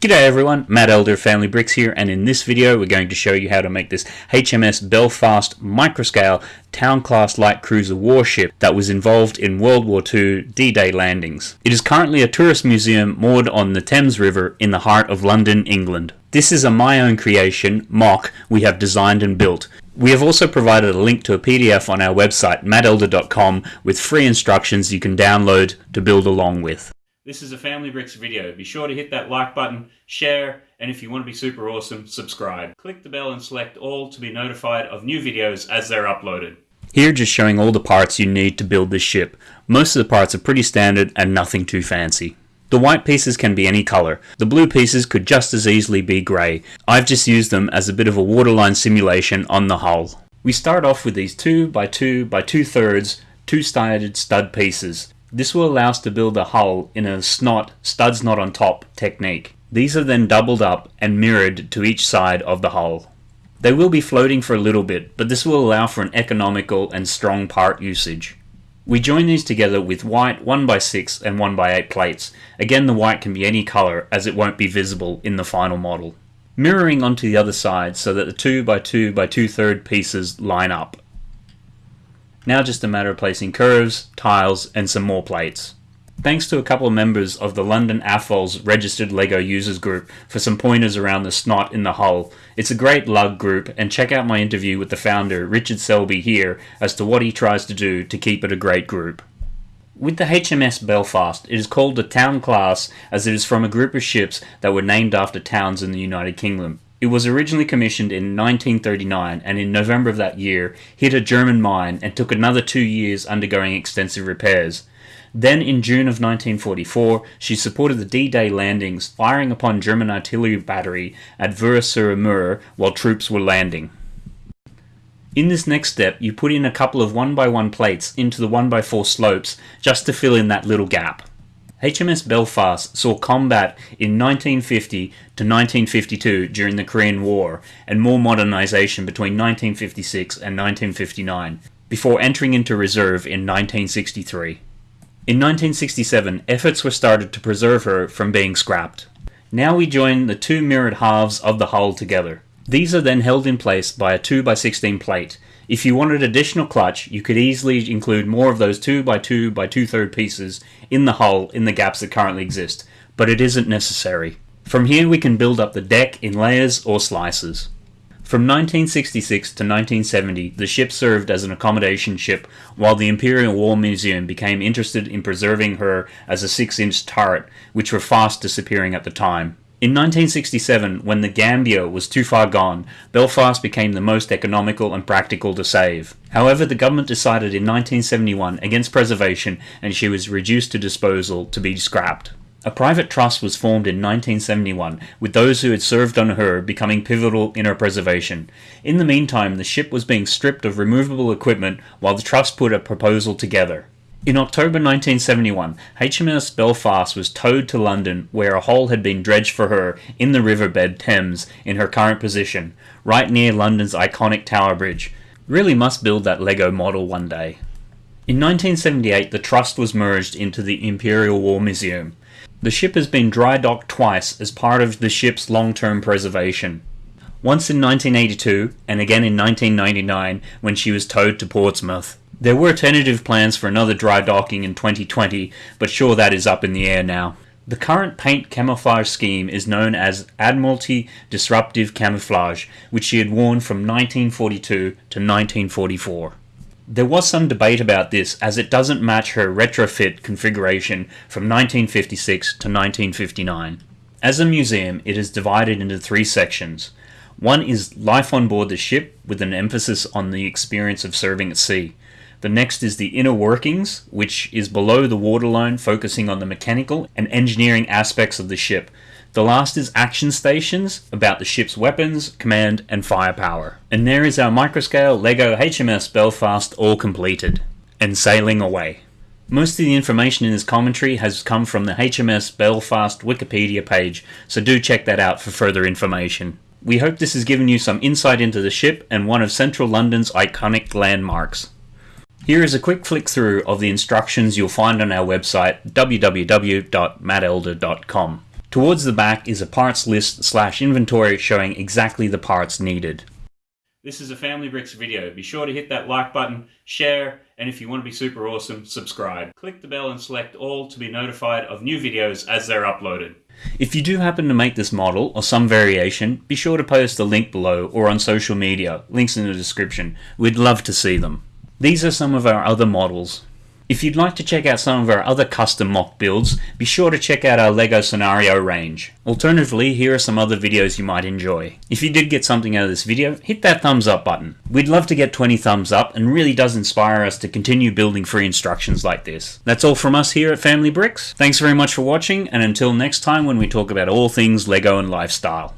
G'day everyone, Matt Elder of Family Bricks here and in this video we're going to show you how to make this HMS Belfast microscale town class light cruiser warship that was involved in World War II D-Day landings. It is currently a tourist museum moored on the Thames River in the heart of London, England. This is a my own creation, MOC, we have designed and built. We have also provided a link to a PDF on our website mattelder.com with free instructions you can download to build along with. This is a Family Bricks video. Be sure to hit that like button, share, and if you want to be super awesome, subscribe. Click the bell and select all to be notified of new videos as they're uploaded. Here just showing all the parts you need to build this ship. Most of the parts are pretty standard and nothing too fancy. The white pieces can be any color. The blue pieces could just as easily be grey. I've just used them as a bit of a waterline simulation on the hull. We start off with these 2 by 2 by 2 thirds two-sided stud pieces. This will allow us to build a hull in a SNOT, studs not on top technique. These are then doubled up and mirrored to each side of the hull. They will be floating for a little bit, but this will allow for an economical and strong part usage. We join these together with white 1x6 and 1x8 plates. Again the white can be any colour as it won't be visible in the final model. Mirroring onto the other side so that the 2x2 by 2 third pieces line up. Now just a matter of placing curves, tiles, and some more plates. Thanks to a couple of members of the London AFOL's registered LEGO users group for some pointers around the SNOT in the hull. It's a great LUG group and check out my interview with the founder Richard Selby here as to what he tries to do to keep it a great group. With the HMS Belfast, it is called the town class as it is from a group of ships that were named after towns in the United Kingdom. It was originally commissioned in 1939 and in November of that year hit a German mine and took another two years undergoing extensive repairs. Then in June of 1944 she supported the D-Day landings firing upon German artillery battery at Ver-sur-Mer while troops were landing. In this next step you put in a couple of 1x1 plates into the 1x4 slopes just to fill in that little gap. HMS Belfast saw combat in 1950 to 1952 during the Korean War and more modernization between 1956 and 1959 before entering into reserve in 1963. In 1967, efforts were started to preserve her from being scrapped. Now we join the two mirrored halves of the hull together. These are then held in place by a 2x16 plate. If you wanted additional clutch, you could easily include more of those 2x2 by 2 third pieces in the hull in the gaps that currently exist, but it isn't necessary. From here we can build up the deck in layers or slices. From 1966 to 1970, the ship served as an accommodation ship while the Imperial War Museum became interested in preserving her as a 6-inch turret, which were fast disappearing at the time. In 1967, when the Gambia was too far gone, Belfast became the most economical and practical to save. However, the government decided in 1971 against preservation and she was reduced to disposal to be scrapped. A private trust was formed in 1971, with those who had served on her becoming pivotal in her preservation. In the meantime, the ship was being stripped of removable equipment while the trust put a proposal together. In October 1971, HMS Belfast was towed to London where a hole had been dredged for her in the riverbed Thames in her current position, right near London's iconic Tower Bridge. Really must build that Lego model one day. In 1978 the trust was merged into the Imperial War Museum. The ship has been dry docked twice as part of the ship's long-term preservation. Once in 1982 and again in 1999 when she was towed to Portsmouth. There were tentative plans for another dry docking in 2020, but sure that is up in the air now. The current paint camouflage scheme is known as Admiralty Disruptive Camouflage, which she had worn from 1942 to 1944. There was some debate about this as it doesn't match her retrofit configuration from 1956 to 1959. As a museum, it is divided into three sections. One is life on board the ship with an emphasis on the experience of serving at sea. The next is the inner workings, which is below the waterline focusing on the mechanical and engineering aspects of the ship. The last is action stations, about the ship's weapons, command and firepower. And there is our microscale LEGO HMS Belfast all completed. And sailing away. Most of the information in this commentary has come from the HMS Belfast Wikipedia page, so do check that out for further information. We hope this has given you some insight into the ship and one of central London's iconic landmarks. Here is a quick flick through of the instructions you'll find on our website www.mattelder.com. Towards the back is a parts list slash inventory showing exactly the parts needed. This is a Family Bricks video. Be sure to hit that like button, share, and if you want to be super awesome, subscribe. Click the bell and select all to be notified of new videos as they're uploaded. If you do happen to make this model or some variation, be sure to post a link below or on social media, links in the description. We'd love to see them. These are some of our other models. If you'd like to check out some of our other custom MOC builds, be sure to check out our LEGO Scenario range. Alternatively, here are some other videos you might enjoy. If you did get something out of this video, hit that thumbs up button. We'd love to get 20 thumbs up and really does inspire us to continue building free instructions like this. That's all from us here at Family Bricks. Thanks very much for watching and until next time when we talk about all things LEGO and lifestyle.